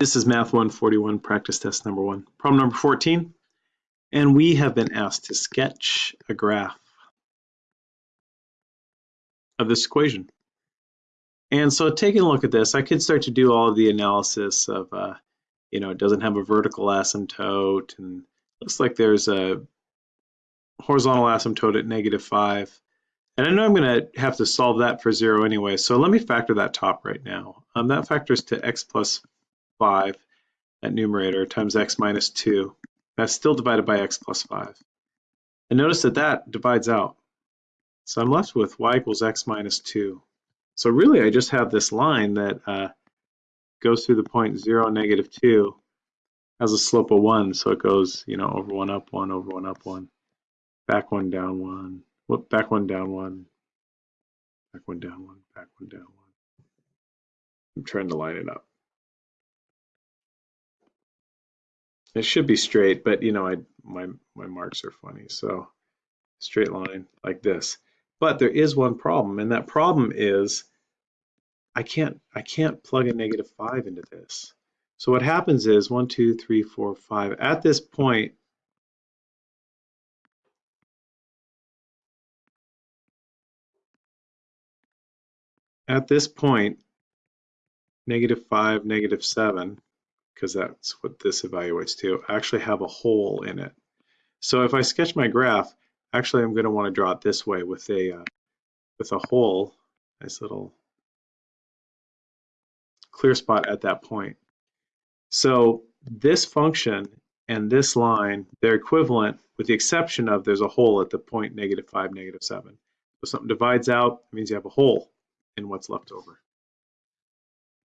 This is Math 141, practice test number one. Problem number 14. And we have been asked to sketch a graph of this equation. And so taking a look at this, I could start to do all of the analysis of, uh, you know, it doesn't have a vertical asymptote and looks like there's a horizontal asymptote at negative five. And I know I'm going to have to solve that for zero anyway, so let me factor that top right now. Um, that factors to x plus 5 at numerator times x minus 2. That's still divided by x plus 5. And notice that that divides out. So I'm left with y equals x minus 2. So really I just have this line that uh, goes through the point 0, negative 2, has a slope of 1, so it goes, you know, over 1, up 1, over 1, up 1, back 1, down 1, whoop, back 1, down 1, back 1, down 1, back 1, down 1. I'm trying to line it up. It should be straight, but you know, I my my marks are funny. So straight line like this. But there is one problem, and that problem is I can't I can't plug a negative five into this. So what happens is one, two, three, four, five. At this point, at this point, negative five, negative seven, because that's what this evaluates to, actually have a hole in it. So if I sketch my graph, actually I'm going to want to draw it this way with a uh, with a hole, nice little clear spot at that point. So this function and this line, they're equivalent with the exception of there's a hole at the point negative 5, negative 7. So something divides out, it means you have a hole in what's left over.